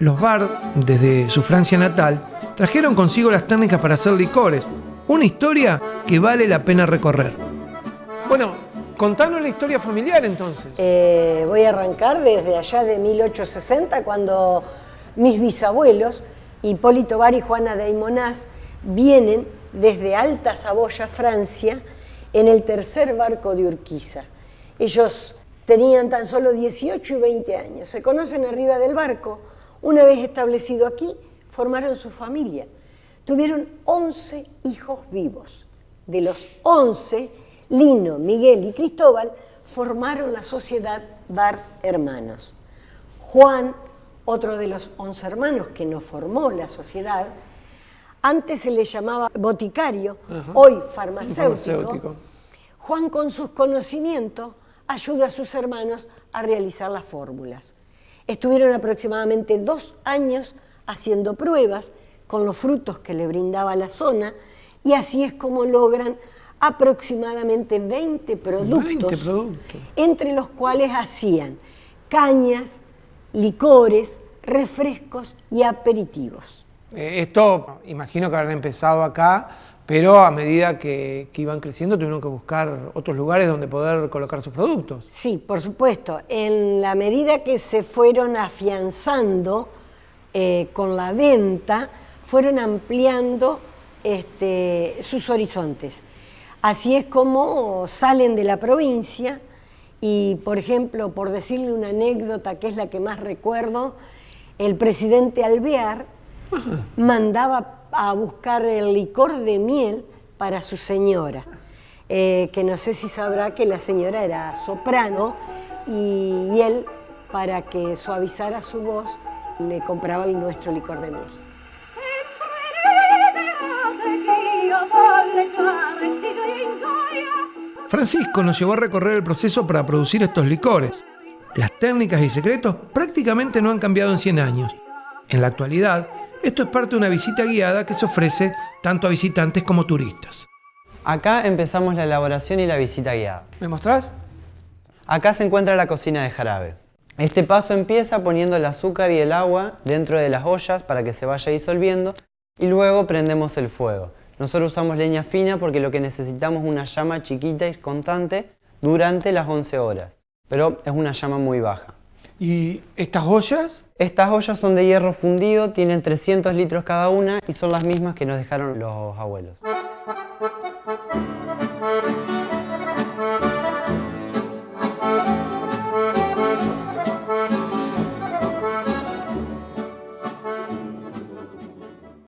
Los Bard, desde su Francia natal, trajeron consigo las técnicas para hacer licores, una historia que vale la pena recorrer. Bueno, contanos la historia familiar entonces. Eh, voy a arrancar desde allá de 1860, cuando mis bisabuelos, Hipólito Bar y Juana de Aymonás, vienen desde Alta Saboya, Francia, en el tercer barco de Urquiza. Ellos tenían tan solo 18 y 20 años. Se conocen arriba del barco. Una vez establecido aquí, formaron su familia. Tuvieron 11 hijos vivos. De los 11, Lino, Miguel y Cristóbal formaron la sociedad Bar Hermanos. Juan, otro de los 11 hermanos que no formó la sociedad, antes se le llamaba boticario, hoy farmacéutico. Juan con sus conocimientos ayuda a sus hermanos a realizar las fórmulas. Estuvieron aproximadamente dos años haciendo pruebas con los frutos que le brindaba la zona y así es como logran aproximadamente 20 productos, entre los cuales hacían cañas, licores, refrescos y aperitivos. Eh, esto imagino que habrán empezado acá pero a medida que, iban creciendo tuvieron que buscar otros lugares donde poder colocar sus productos. Sí, por supuesto. En la medida que se fueron afianzando eh, con la venta, fueron ampliando este, sus horizontes. Así es como salen de la provincia y, por ejemplo, por decirle una anécdota que es la que más recuerdo, el presidente Alvear mandaba a buscar el licor de miel para su señora, eh, que no sé si sabrá que la señora era soprano y, él, para que suavizara su voz, le compraba nuestro licor de miel. Francisco nos llevó a recorrer el proceso para producir estos licores. Las técnicas y secretos prácticamente no han cambiado en 100 años. En la actualidad, esto es parte de una visita guiada que se ofrece tanto a visitantes como turistas. Acá empezamos la elaboración y la visita guiada. ¿Me mostrás? Acá se encuentra la cocina de jarabe. Este paso empieza poniendo el azúcar y el agua dentro de las ollas para que se vaya disolviendo y luego prendemos el fuego. Nosotros usamos leña fina porque lo que necesitamos es una llama chiquita y constante durante las 11 horas, pero es una llama muy baja. ¿Y estas ollas? Estas ollas son de hierro fundido, tienen 300 litros cada una y son las mismas que nos dejaron los abuelos.